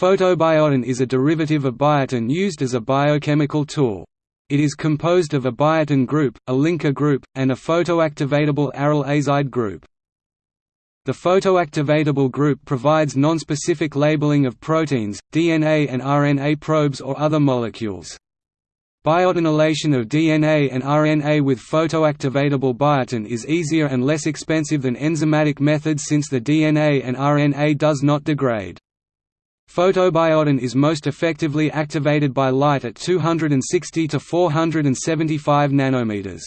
Photobiotin is a derivative of biotin used as a biochemical tool. It is composed of a biotin group, a linker group, and a photoactivatable aryl azide group. The photoactivatable group provides nonspecific labeling of proteins, DNA and RNA probes or other molecules. Biotinylation of DNA and RNA with photoactivatable biotin is easier and less expensive than enzymatic methods since the DNA and RNA does not degrade. Photobiotin is most effectively activated by light at 260 to 475 nanometers.